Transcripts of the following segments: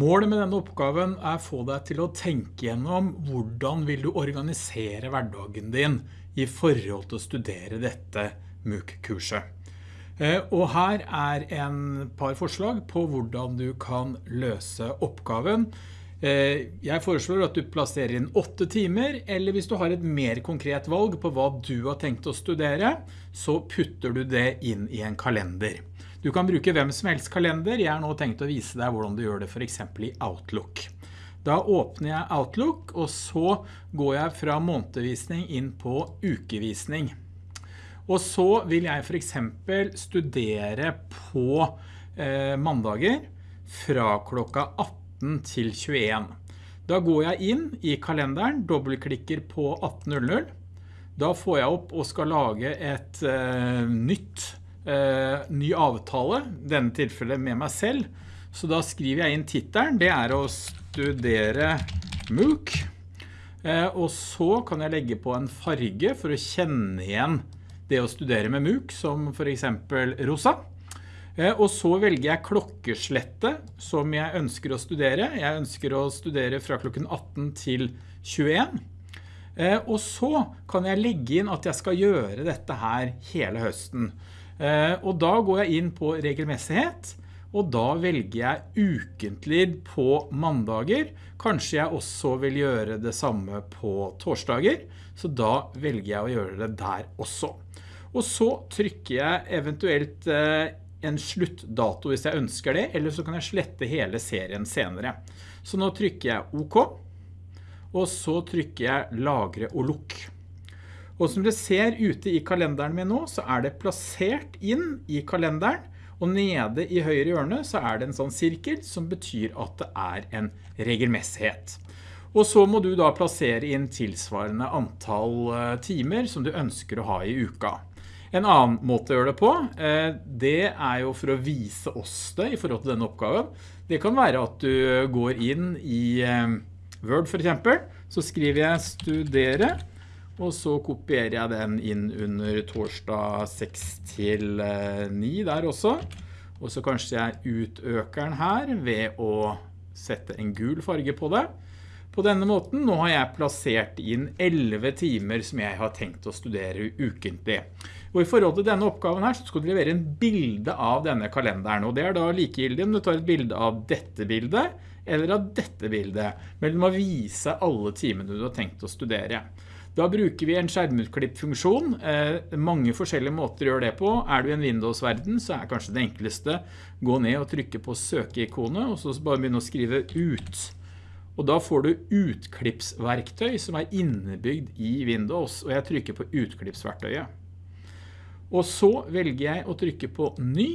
Målet med denne oppgaven er få deg til å tenke gjennom hvordan vil du organisere hverdagen din i forhold til å studere dette MOOC-kurset. Eh, og her er en par forslag på hvordan du kan løse oppgaven. Eh, jeg foreslår at du plasserer inn åtte timer, eller hvis du har et mer konkret valg på hva du har tenkt å studere, så putter du det inn i en kalender. Du kan bruke hvem som helst kalender. Jeg har nå tenkt å vise deg hvordan du gjør det for eksempel i Outlook. Da åpner jeg Outlook, og så går jeg fra månedvisning inn på ukevisning. Og så vil jeg for eksempel studere på eh, mandager fra klokka 18 til 21. Da går jeg inn i kalenderen, dobbeltklikker på 18.00. Da får jeg opp og skal lage et eh, nytt ny avtale, denne tilfellet med meg selv. Så da skriver jeg inn titelen, det er å studere MOOC. Eh, og så kan jeg legge på en farge for å kjenne igjen det å studere med MOOC, som for eksempel rosa. Eh, og så velger jeg klokkeslettet som jeg ønsker å studere. Jeg ønsker å studere fra klokken 18 til 21. Eh, og så kan jeg legge inn at jeg skal gjøre dette her hele høsten. Eh, og da går jeg inn på regelmessighet, og da velger jeg ukentlig på mandager. Kanskje jeg også vil gjøre det samme på torsdager, så da velger jeg å gjøre det der også. Og så trykker jeg eventuelt eh, en sluttdato hvis jeg ønsker det, eller så kan jeg slette hele serien senere. Så nå trykker jeg OK, og så trykker jeg lagre og lukk. Og som dere ser ute i kalenderen min nå, så er det plassert inn i kalenderen, og nede i høyre hjørne så er det en sånn sirkel som betyr at det er en regelmessighet. Og så må du da plassere inn tilsvarende antall eh, timer som du ønsker å ha i uka. En annen måte å gjøre det på, eh, det er jo for å vise oss det i forhold til denne oppgaven. Det kan være at du går inn i eh, Word for eksempel, så skriver jeg studere, og så kopierer jeg den inn under torsdag 6 til 9 eh, der også. Og så kanskje jeg utøker den her ved å sette en gul farge på det. På denne måten, nå har jeg plassert inn 11 timer som jeg har tenkt å studere ukentlig. Og i forhold til denne oppgaven her, så skal du levere en bilde av denne kalenderen. Og det er da likegyldig om du tar et bilde av dette bildet, eller av dette bildet. Men du må vise alle timene du har tenkt å studere. Da bruker vi en skjermutklipp-funksjon. Eh, mange forskjellige måter å gjøre det på. Er du i en Windows-verden, så er kanskje det enkleste gå ned og trykke på søkeikonet, og så bare begynne å skrive ut. Og da får du utklippsverktøy som er innebygd i Windows, og jeg trykker på utklippsverktøyet. Og så velger jeg å trykke på ny,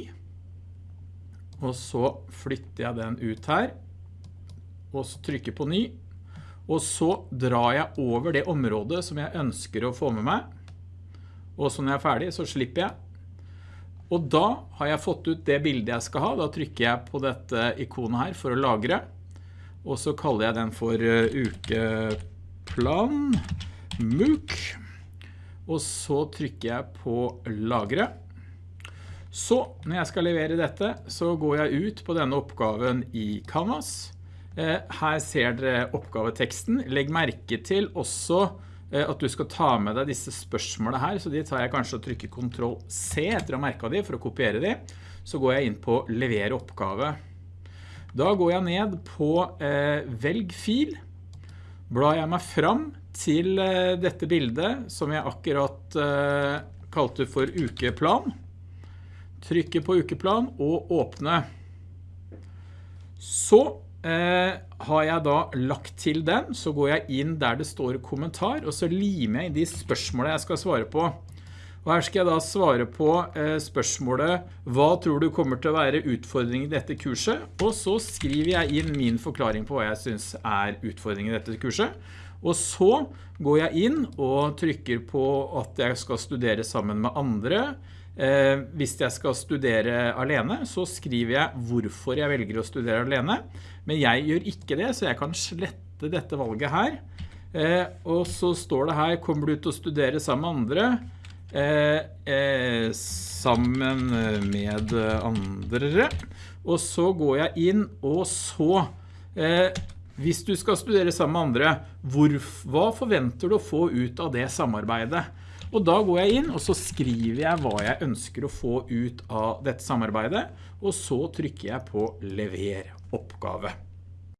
og så flytter jeg den ut her, og så trykker på ny, og så drar jeg over det området som jeg ønsker å få med meg. Og så når jeg er ferdig, så slipper jeg. Og da har jeg fått ut det bildet jeg skal ha. Da trykker jeg på dette ikonet her for å lagre. Og så kaller jeg den for eh, ukeplan MOOC. Og så trykker jeg på lagre. Så når jeg skal levere dette, så går jeg ut på denne oppgaven i Canvas. Eh, her ser dere oppgaveteksten. Legg merke til også eh, at du skal ta med deg disse spørsmålene her, så de tar jeg kanskje og trykker Ctrl C etter å ha merket de for å kopiere de. Så går jeg inn på levere oppgave. Da går jeg ned på eh, velg fil. Blar jeg meg fram til dette bildet som jeg akkurat kalte for ukeplan. Trykker på ukeplan og åpne. Så har jeg da lagt til den, så går jeg inn der det står kommentar, og så limer jeg inn de spørsmålene jeg skal svare på. Og her skal jeg da svare på eh, spørsmålet Hva tror du kommer til å være utfordringen i dette kurset? Og så skriver jeg inn min forklaring på hva jeg synes er utfordringen i dette kurset. Og så går jeg inn og trykker på at jeg skal studere sammen med andre, Eh, hvis jeg skal studere alene, så skriver jeg hvorfor jeg velger å studere alene. Men jeg gjør ikke det, så jeg kan slette dette valget her. Eh, og så står det her, kommer du til å studere sammen med andre? Eh, sammen med andre. Og så går jeg inn, og så hvis du skal studere sammen med andre, hvor, hva forventer du å få ut av det samarbeidet? Og da går jeg inn, og så skriver jeg hva jeg ønsker å få ut av dette samarbeidet, og så trykker jeg på lever oppgave.